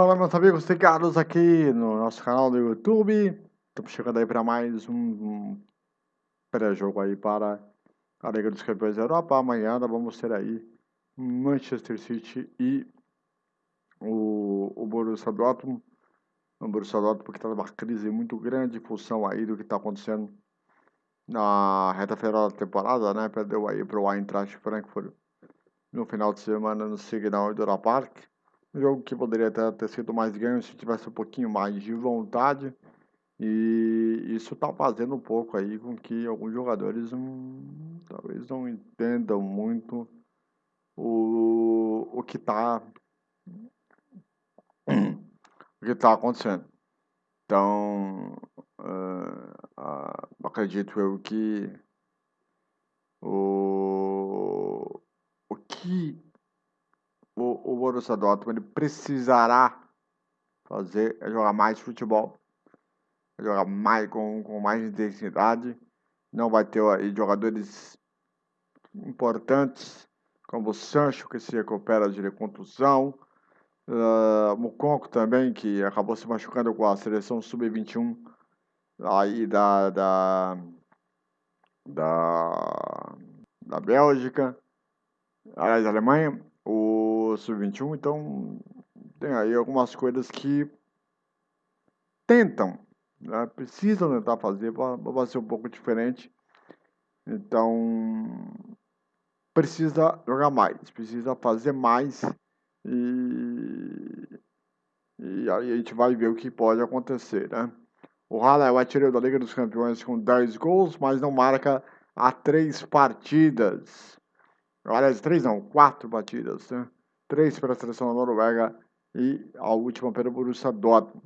Fala meus amigos ligados aqui no nosso canal do YouTube. Estamos chegando aí para mais um pré-jogo aí para a Liga dos Campeões da Europa. Amanhã vamos ter aí Manchester City e o, o Borussia Dortmund. O Borussia Dortmund porque está numa crise muito grande em função aí do que está acontecendo na reta final da temporada, né? Perdeu aí para o Eintracht Frankfurt no final de semana no Signal Iduna Park. Um jogo que poderia até ter sido mais ganho se tivesse um pouquinho mais de vontade. E isso está fazendo um pouco aí com que alguns jogadores hum, talvez não entendam muito o, o que está o que está acontecendo. Então, uh, uh, acredito eu que o, o que o, o Borussia Dortmund precisará fazer é jogar mais futebol, é jogar mais com, com mais intensidade. Não vai ter aí jogadores importantes como o Sancho que se recupera de contusão, uh, Mukonko também que acabou se machucando com a seleção sub-21 aí da, da da da Bélgica, aliás, da Alemanha o Sub-21, então tem aí algumas coisas que tentam, né, precisam tentar fazer para ser um pouco diferente. Então, precisa jogar mais, precisa fazer mais e, e aí a gente vai ver o que pode acontecer, né? O Hala é o artilheiro da Liga dos Campeões com 10 gols, mas não marca há três partidas. Aliás, três não, quatro batidas, né? Três para a seleção da Noruega e a última para o Borussia Dortmund.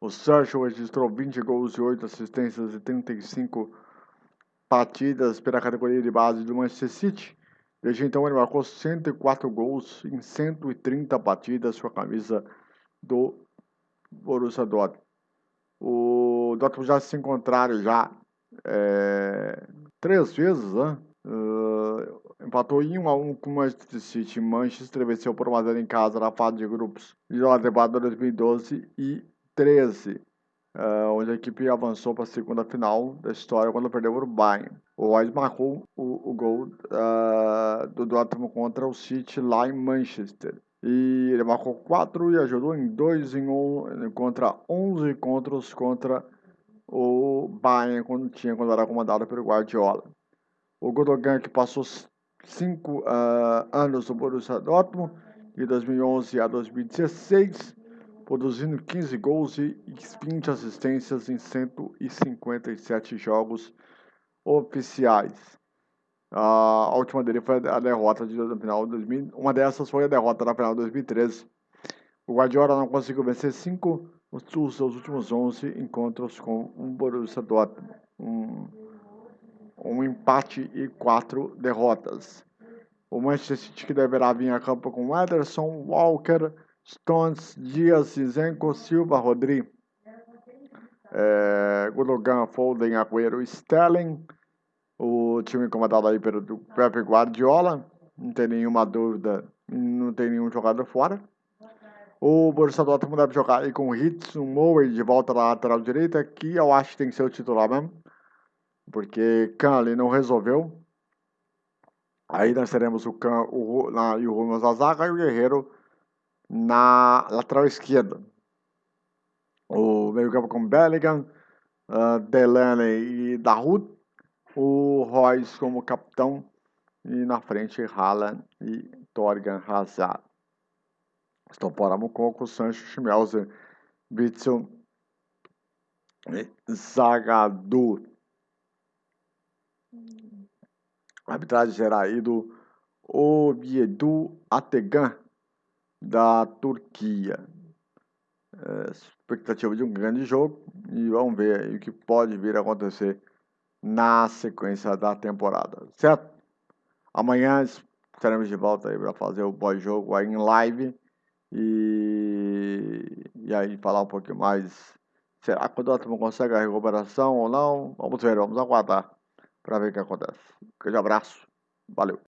O Sancho registrou 20 gols e 8 assistências e 35 batidas pela categoria de base do Manchester City. Desde então ele marcou 104 gols em 130 batidas com a camisa do Borussia Dortmund. O Dortmund já se encontraram já é, três vezes, né? Empatou em 1 a 1 com o Manchester City. Manchester venceu por 1 a 0 em casa na fase de grupos de da temporada 2012 e 13, uh, onde a equipe avançou para a segunda final da história quando perdeu para o Bayern. O Royce marcou o, o gol uh, do Dortmund contra o City lá em Manchester. E ele marcou 4 e ajudou em 2 em um, contra 11 encontros contra o Bayern quando tinha quando era comandado pelo Guardiola. O Godogan, que passou cinco uh, anos no Borussia Dortmund, de 2011 a 2016, produzindo 15 gols e 20 assistências em 157 jogos oficiais. Uh, a última dele foi a derrota de, final de 2000. Uma dessas foi a derrota na final de 2013. O Guardiola não conseguiu vencer cinco dos seus últimos 11 encontros com o Borussia Dortmund. Um, um empate e quatro derrotas. O Manchester City que deverá vir a campo com Ederson, Walker, Stones, Dias, Zizenko, Silva, Rodri, é, Gundogan, Foden, Agüero, Sterling. O time comandado aí pelo Pepe Guardiola, não tem nenhuma dúvida, não tem nenhum jogador fora. O Borussia Dortmund deve jogar aí com Hitz, Mower de volta na lateral direita, que eu acho que tem que ser o titular mesmo porque Kahn não resolveu. Aí nós teremos o Kahn o, na, e o Rubens na zaga e o Guerreiro na lateral esquerda. O meio campo com Bellingham, uh, Delaney e Dahoud. O Royce como capitão. E na frente Haaland e Torgan Hazard. Estão para Mucoco, Sancho, Schmelzer, Bitzel e Zagadou. Arbitragem será aí do Obiedu Ategan, da Turquia. É, expectativa de um grande jogo e vamos ver o que pode vir a acontecer na sequência da temporada, certo? Amanhã estaremos de volta aí para fazer o pós-jogo aí em live e, e aí falar um pouquinho mais. Será que o Dortmund consegue a recuperação ou não? Vamos ver, vamos aguardar para ver o que acontece. Um grande abraço, valeu.